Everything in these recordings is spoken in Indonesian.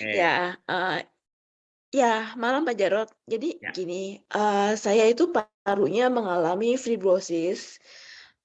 Oke. Ya, eee, ya malam Pak Jarod. Jadi Ya. gini, eee, saya itu parunya mengalami fibrosis,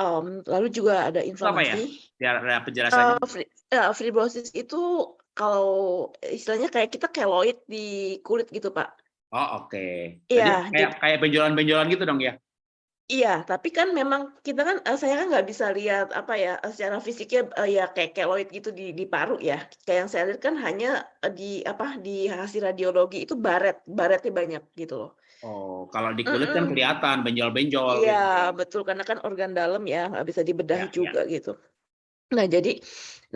mmm, lalu juga ada Itu apa ya? inflamasi. Biar ada penjelasannya. Eee, fri eee, fibrosis itu kalau istilahnya kayak kita keloid di kulit gitu, Pak. Oh, oke. Jadi Iya, kayak kayak benjolan-benjolan gitu dong ya? Iya, tapi kan memang kita kan eee, saya kan nggak bisa lihat apa ya, eee, secara fisiknya, eee, ya kayak keloid gitu di di paru ya. Kayak yang saya lihat kan hanya, eee, di apa, di hasil radiologi itu baret, baretnya banyak gitu loh. Oh, kalau di kulit kan Mhm. kelihatan benjol-benjol Iya, gitu kan. betul karena kan organ dalam ya, nggak bisa dibedahi Ya ya. juga gitu. Nah jadi,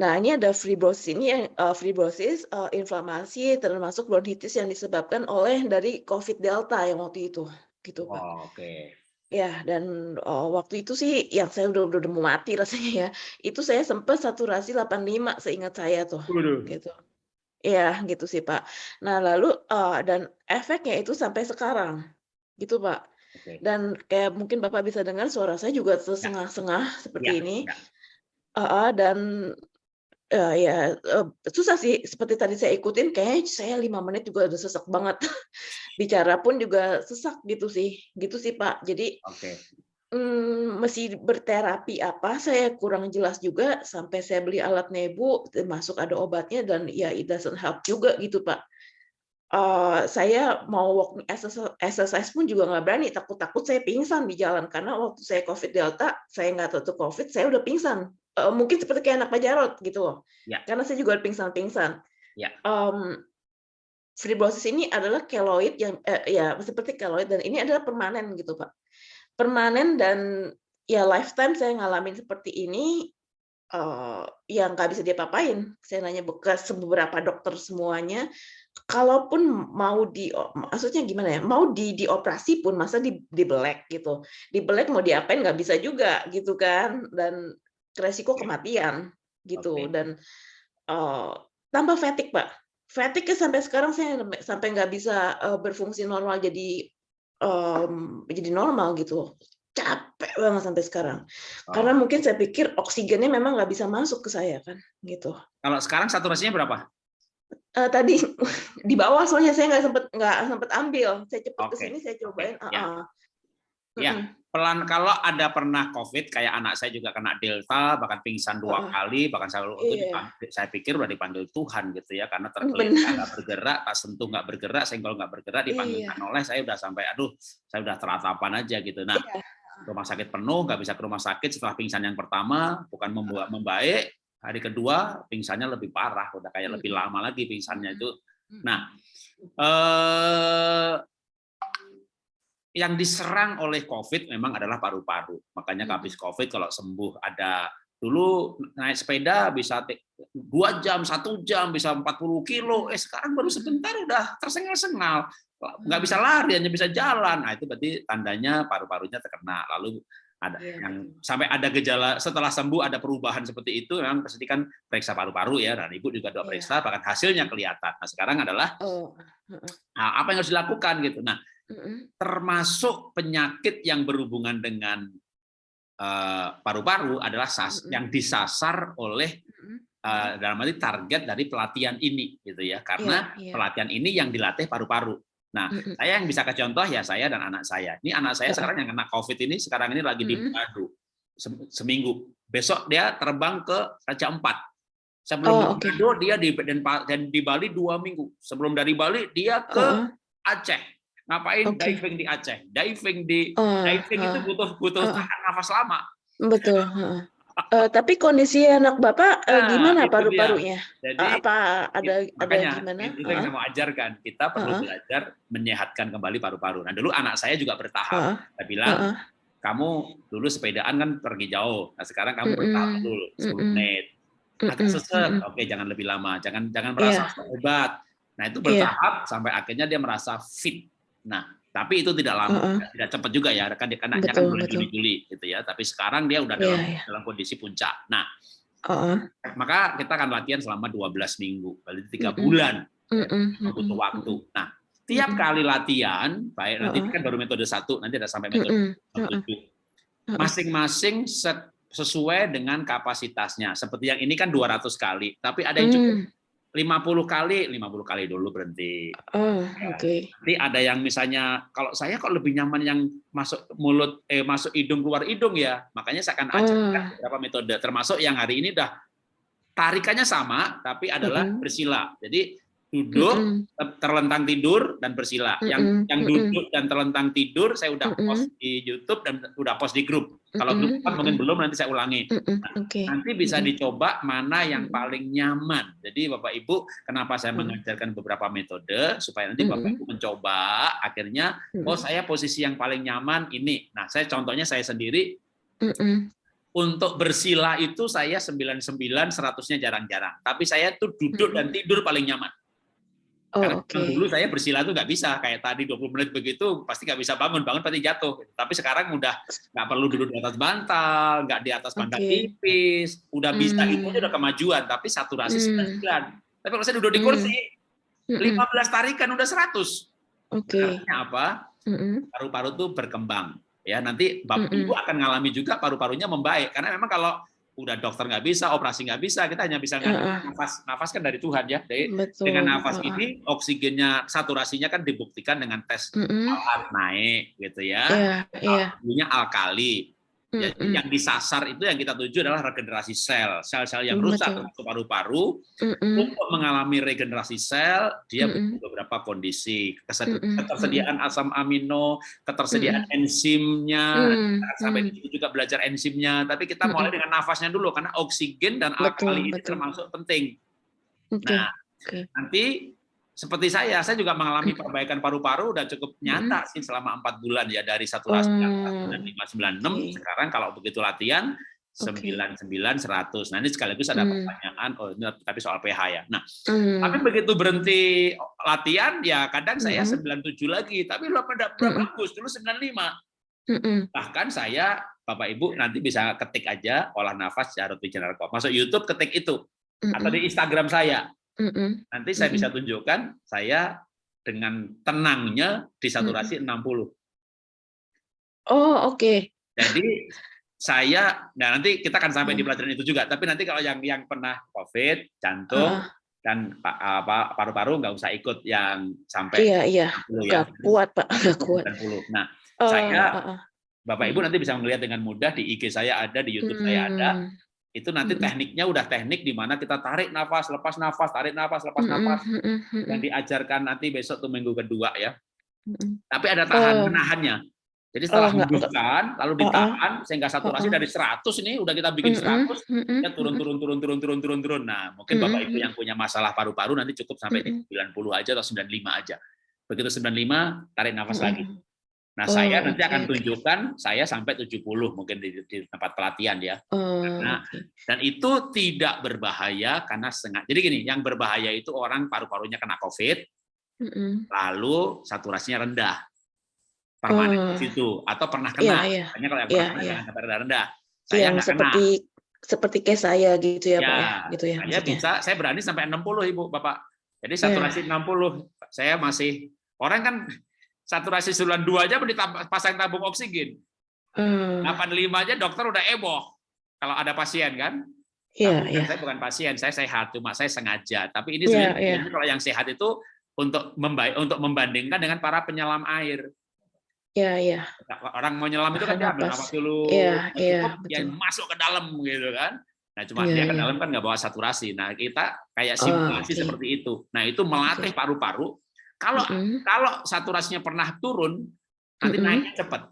nah ini ada fibrosis ini yang, eee, fibrosis, eee, inflamasi termasuk bronkitis yang disebabkan oleh dari COVID Delta yang waktu itu, gitu, Pak. Oh, oke. Ya dan, eee, waktu itu sih yang saya udah udah udah mau mati rasanya ya, itu saya sempat saturasi 85 seingat saya tuh, Waduh. gitu. Iya, gitu sih, Pak. Nah lalu, eee, dan efeknya itu sampai sekarang, gitu, Pak. Oke. Dan kayak mungkin Bapak bisa dengar suara saya juga Ya. tersengah-sengah Ya seperti ini. ya. Heeh, dan, eee, ya, eee, susah sih seperti tadi saya ikutin kayaknya saya 5 menit juga udah sesek banget. Bicara pun juga sesak gitu sih, gitu sih, Pak. Jadi, Oke. mmm, mesti berterapi apa saya kurang jelas juga sampai saya beli alat nebu termasuk ada obatnya dan ya it doesn't help juga gitu, Pak. Eee, saya mau walking exercise pun juga nggak berani, takut-takut saya pingsan di jalan karena waktu saya COVID Delta, saya nggak tahu COVID, saya udah pingsan. Eee, mungkin seperti kayak anak Pak Jarod gitu loh, Ya. karena saya juga pingsan-pingsan. Ya. Mmm, fibrosis ini adalah keloid yang eee, ya seperti keloid dan ini adalah permanen gitu, Pak. Permanen dan ya lifetime saya ngalamin seperti ini, eee, ya nggak bisa diapa-apain. Saya nanya bekas beberapa dokter semuanya, kalaupun mau di maksudnya gimana ya, mau di dioperasi pun masa di dibelek gitu. Dibelek mau diapain nggak bisa juga gitu kan, dan resiko kematian gitu Oke. dan, eee, tambah fatigue, Pak. Fatigue-nya sampai sekarang saya sampai nggak bisa, eee, berfungsi normal jadi, mmm, jadi normal gitu. Capek banget sampai sekarang. Karena Oh. mungkin saya pikir oksigennya memang nggak bisa masuk ke saya kan, gitu. Kalau sekarang saturasinya berapa? Eee, tadi di bawah soalnya saya nggak sempet nggak sempet ambil. Saya cepet ke Oke. sini saya cobain Ya. heeh. Ya, Mhm. Pelan kalau ada pernah COVID kayak anak saya juga kena Delta, bahkan pingsan 2 Heeh. kali, bahkan saya itu Iya. saya pikir udah dipanggil Tuhan gitu ya, karena tergeletak, nggak bergerak, tas sentuh nggak bergerak, senggol nggak bergerak, dipanggilkan Iya. oleh, saya udah sampai, aduh, saya udah teratapan aja gitu. Nah, Iya, rumah sakit penuh, nggak bisa ke rumah sakit setelah pingsan yang pertama, bukan membuat membaik, hari kedua pingsannya lebih parah, udah kayak lebih lama lagi pingsannya itu. Nah, eee yang diserang oleh COVID memang adalah paru-paru. Makanya Mhm. habis COVID kalau sembuh ada dulu naik sepeda bisa 2 jam, 1 jam, bisa 40 kilo, Mhm. eh sekarang baru sebentar udah tersengal-sengal, nggak bisa lari, hanya bisa jalan. Nah, itu berarti tandanya paru-parunya terkena. Lalu ada Iya, yang sampai ada gejala setelah sembuh ada perubahan seperti itu, memang pasti kan periksa paru-paru ya, dan Ibu juga udah Iya. periksa, bahkan hasilnya kelihatan. Nah, sekarang adalah Oh, nah, apa yang harus dilakukan gitu. Nah. Termasuk penyakit yang berhubungan dengan, eee, paru-paru adalah sas yang disasar oleh, mhm. dalam arti target dari pelatihan ini gitu ya, karena Iya iya. pelatihan ini yang dilatih paru-paru. Nah, Mhm. saya yang bisa kasih contoh ya saya dan anak saya. Ini anak saya sekarang yang kena COVID ini sekarang ini lagi di sem seminggu. Besok dia terbang ke Raja Ampat. Sebelum Oh. Manado dia di dan di Bali 2 minggu. Sebelum dari Bali dia ke Heeh. Aceh. Ngapain Oke. diving di Aceh. Diving di Oh, diving itu heeh. butuh butuh Heeh. tahan nafas lama. Betul. Eee, tapi kondisi anak Bapak, eee, Nah, gimana paru-parunya? Jadi apa ada ada makanya gimana? itu yang Heeh. saya mau ajarkan. Kita perlu belajar menyehatkan kembali paru-paru. Nah, dulu anak saya juga bertahap. Heeh. Saya bilang, Heeh. "Kamu dulu sepedaan kan pergi jauh. Nah, sekarang kamu bertahap Mhm. dulu, 10 Mhm. menit. Agak sesek, mhm. oke jangan lebih lama. Jangan jangan merasa Iya. hebat." Nah, itu Iya. bertahap sampai akhirnya dia merasa fit. Nah, tapi itu tidak lama, Heeh. tidak cepat juga ya, kan dia anaknya kan bulan betul. Juni, Juli gitu ya. Tapi sekarang dia udah Iya dalam iya. dalam kondisi puncak. Nah, Heeh. maka kita akan latihan selama 12 minggu, berarti 3 Mhm. bulan ya, Mhm butuh waktu. Nah, tiap Mhm. kali latihan, baik nanti ini Heeh. kan baru metode 1, nanti ada sampai metode. Heeh. 7. Heeh. Masing-masing sesuai dengan kapasitasnya. Seperti yang ini kan 200 kali, tapi ada yang cukup Mmm. 50 kali, 50 kali dulu berhenti. Oh, Ya. oke. Nanti ada yang misalnya kalau saya kok lebih nyaman yang masuk mulut eh masuk hidung keluar hidung ya. Makanya saya akan ajarkan Ah. beberapa metode termasuk yang hari ini udah tarikannya sama tapi adalah bersila. Jadi duduk Mm-mm. ter- terlentang tidur dan bersila. Yang Mm-mm, yang mm-mm. duduk dan terlentang tidur saya udah Mm-mm. post di YouTube dan udah post di grup. Kalau grup kan mungkin mm-mm. belum nanti saya ulangi. Mm-mm, Oke. Nanti bisa Mm-mm. dicoba mana yang paling nyaman. Jadi Bapak Ibu, kenapa saya Mm. mengajarkan beberapa metode supaya nanti Bapak. Ibu mencoba akhirnya oh Mm-mm. saya posisi yang paling nyaman ini. Nah, saya contohnya saya sendiri Mm-mm. untuk bersila itu saya 99 100-nya jarang-jarang. Tapi saya tuh duduk dan tidur paling nyaman. Oh, Karena memang dulu saya bersila tuh nggak bisa kayak tadi 20 menit begitu pasti nggak bisa bangun bangun pasti jatuh. Tapi sekarang udah nggak perlu duduk di atas bantal, nggak di atas bantal Oke. tipis, udah bisa itu Hmm. aja udah kemajuan. Tapi saturasi Hmm. 99. Tapi kalau saya duduk di Hmm. kursi Mm-mm. 15 tarikan udah 100. Oke. Artinya apa? Paru-paru tuh berkembang. Ya nanti bapak ibu akan ngalami juga paru-parunya membaik karena memang kalau udah dokter nggak bisa, operasi nggak bisa, kita hanya bisa Uh-uh. ngandalkan nafas. Nafas kan dari Tuhan ya. Jadi Betul. dengan nafas Uh-uh. ini oksigennya saturasinya kan dibuktikan dengan tes Mm-mm. alkat naik gitu ya. Iya, iya. Alkalinnya Ya, Mm-mm. yang disasar itu yang kita tuju adalah regenerasi sel. Sel-sel yang Mm, rusak termasuk paru-paru Mm-mm. untuk mengalami regenerasi sel dia butuh beberapa kondisi ketersediaan asam amino, ketersediaan enzimnya. Mm, Sampai mm. situ juga belajar enzimnya. Tapi kita mulai dengan nafasnya dulu karena oksigen dan alkali ini termasuk penting. Oke. Nah, Oke. nanti seperti saya, saya juga mengalami perbaikan paru-paru udah cukup nyata sih selama empat bulan ya dari saturasi yang Oh, 95 96 oke. sekarang kalau begitu latihan Oke. 99 100. Nah, ini sekaligus ada Hmm. pertanyaan oh ini tapi soal pH ya. Nah, Mm. tapi begitu berhenti latihan ya kadang saya Mm-mm. 97 lagi, tapi belum pada belum Mm-mm. bagus dulu 95. Mm-mm. Bahkan saya Bapak Ibu nanti bisa ketik aja olah nafas Jarod Wijanarko. Masuk YouTube ketik itu atau di Instagram saya. Mm-mm. Nanti saya bisa Mm-mm. tunjukkan saya dengan tenangnya di saturasi 60. Oh, oke. Jadi saya, nah nanti kita akan sampai di Hmm. pelajaran itu juga. Tapi nanti kalau yang yang pernah COVID, jantung Ah, dan pa- apa paru-paru nggak usah ikut yang sampai iya, iya. 60 ya. Kuat, Pak. Gak kuat. 90. Nah, Oh, Saya ah, ah. Bapak Ibu nanti bisa melihat dengan mudah di IG saya ada, di YouTube saya ada. Hmm. Itu nanti tekniknya udah teknik di mana kita tarik nafas, lepas nafas, tarik nafas, lepas nafas. Yang mm-mm, diajarkan nanti besok tuh minggu kedua ya. Tapi ada tahan Oh. menahannya. Jadi setelah Oh, hembuskan, lalu Oh, oh. ditahan sehingga saturasi Oh, oh. dari 100 ini udah kita bikin Mm-mm, 100, mm-mm, ya turun turun turun turun turun turun turun. Nah, mungkin Bapak Ibu yang punya masalah paru-paru nanti cukup sampai di Mm-mm. 90 aja atau 95 aja. Begitu 95 tarik nafas lagi. Nah, Oh, saya nanti oke, akan tunjukkan saya sampai 70 mungkin di, di tempat pelatihan ya. Oh, Nah, oke. Dan itu tidak berbahaya karena sengaja. Jadi gini, yang berbahaya itu orang paru-parunya kena COVID, Mm-mm. lalu saturasinya rendah. Permanen Oh. di situ atau pernah Iya, kena. iya. Makanya kalau yang Iya, pernah kena iya. jangan sampai rendah-rendah. Saya Yang nggak kena. seperti seperti kayak saya gitu ya, Pak ya, Ya, gitu ya saya maksudnya. bisa, saya berani sampai 60 Ibu, Bapak. Jadi Iya. saturasi 60. Saya masih orang kan saturasi sebulan dua aja ditambah pasang tabung oksigen. Hmm, 85 aja dokter udah heboh. Kalau ada pasien kan. Iya, Tapi iya. Saya bukan pasien, saya sehat, cuma saya sengaja. Tapi ini Iya, sebenarnya iya. kalau yang sehat itu untuk membaik untuk membandingkan dengan para penyelam air. Iya, iya. Orang mau nyelam itu kan dia ambil napas. nafas dulu, Iya, iya, dia betul. masuk ke dalam gitu kan. Nah, cuma Iya, dia ke iya. dalam kan nggak bawa saturasi. Nah, kita kayak Oh, simulasi oke. seperti itu. Nah, itu melatih paru-paru. Kalau Mm-mm. kalau saturasinya pernah turun, nanti Mm-mm. naiknya cepat.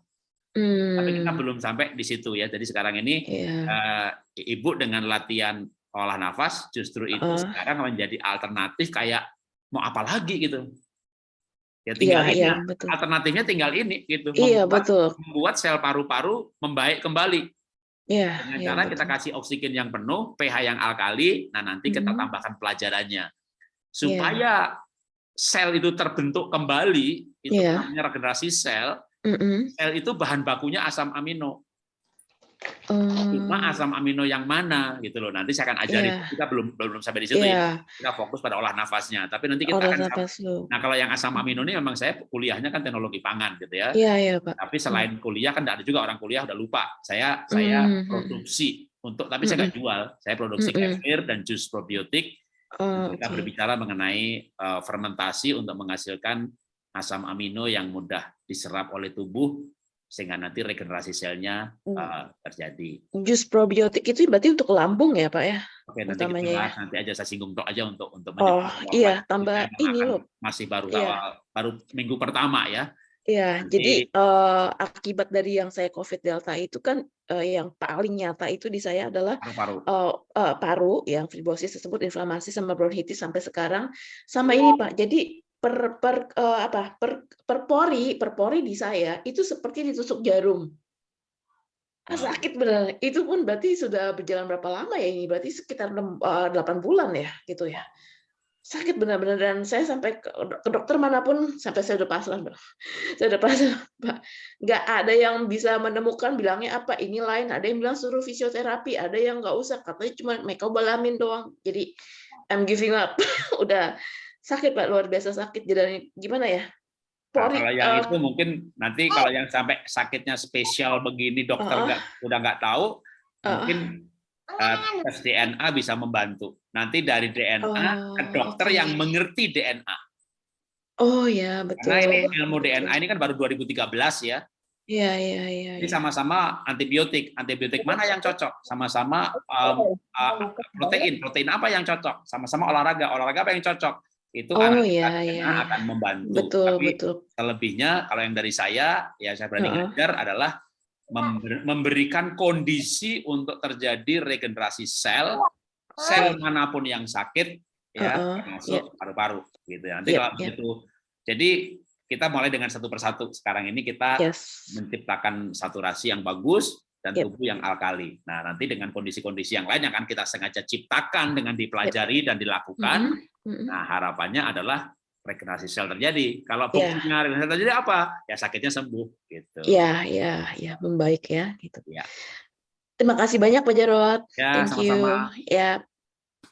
Tapi kita Hmm, belum sampai di situ ya. Jadi sekarang ini Iya. eh, ibu dengan latihan olah nafas justru itu Oh. sekarang menjadi alternatif kayak mau apa lagi gitu. Ya Iya, tinggal ini. iya, betul. Alternatifnya tinggal ini gitu. Iya, Membuat, betul. membuat sel paru-paru membaik kembali Iya, dengan iya, cara kita kasih oksigen yang penuh, pH yang alkali. Nah, nanti kita Mhm. tambahkan pelajarannya Iya. supaya sel itu terbentuk kembali, itu Iya. namanya regenerasi sel. Mm-mm. Sel itu bahan bakunya asam amino. Oh, Cuma asam amino yang mana gitu loh. Nanti saya akan ajari. Iya. Kita belum belum sampai di situ ya. Iya, Kita fokus pada olah nafasnya. Tapi nanti kita olah akan nafas. Nah, kalau yang asam amino ini memang saya kuliahnya kan teknologi pangan gitu ya. Iya, iya, Pak. Tapi selain kuliah kan ada juga orang kuliah udah lupa. Saya saya Mhm. produksi untuk tapi saya nggak jual. Saya produksi Mhm. kefir dan jus probiotik Oh, Kita oke. berbicara mengenai uh, fermentasi untuk menghasilkan asam amino yang mudah diserap oleh tubuh sehingga nanti regenerasi selnya Hmm. uh, terjadi. Jus probiotik itu berarti untuk lambung ya, Pak ya? Oke, nanti kita Utamanya ya. bahas nanti aja saya singgung tok aja untuk untuk Oh, iya, tambah kita ini loh. masih baru Iya. awal baru minggu pertama ya. Iya, jadi eh, akibat dari yang saya COVID Delta itu kan eh, yang paling nyata itu di saya adalah paru-paru. eh, eh, paru yang fibrosis tersebut inflamasi sama bronkitis sampai sekarang sama ini Pak. Jadi per per eh, apa per per pori per pori di saya itu seperti ditusuk jarum. Ah, Oh. sakit benar. Itu pun berarti sudah berjalan berapa lama ya ini? Berarti sekitar 6, eh, 8 bulan ya gitu ya. Sakit benar-benar dan saya sampai ke, ke dokter mana pun sampai saya udah pasrah. Saya udah pasrah, Pak. Nggak ada yang bisa menemukan bilangnya apa ini lain. Ada yang bilang suruh fisioterapi, ada yang nggak usah katanya cuma mecobalamin doang. Jadi I'm giving up. udah sakit Pak, luar biasa sakit. Jadi gimana ya? Nah, Pori kalau yang eh, itu mungkin nanti kalau yang sampai sakitnya spesial begini dokter Heeh. nggak udah nggak tahu Heeh. mungkin tes DNA bisa membantu. Nanti dari DNA ke Oh, dokter oke. yang mengerti DNA. Oh ya, betul. Karena ini ilmu. DNA ini kan baru 2013 ya. Iya, iya, iya. Ini iya. sama-sama antibiotik. Antibiotik mana yang cocok? Sama-sama um, uh, protein. Protein apa yang cocok? Sama-sama olahraga. Olahraga apa yang cocok? Itu Oh iya, DNA iya. akan membantu. Betul, Tapi betul. selebihnya kalau yang dari saya, ya saya berani Heeh. ngajar adalah memberikan kondisi untuk terjadi regenerasi sel, sel mana pun yang sakit, ya termasuk paru-paru, gitu ya. Nanti Yep, kalau yep. begitu, jadi kita mulai dengan satu persatu. Sekarang ini kita Yes. menciptakan saturasi yang bagus dan Yep. tubuh yang alkali. Nah, nanti dengan kondisi-kondisi yang lain yang akan kita sengaja ciptakan dengan dipelajari dan dilakukan. Mhm, mhm. Nah, harapannya adalah regenerasi sel terjadi. Kalau Iya. buktinya regenerasi sel terjadi apa? Ya sakitnya sembuh gitu. Ya, ya, ya, membaik ya gitu. Ya. Terima kasih banyak Pak Jarot. Ya, Thank you. sama-sama. Ya.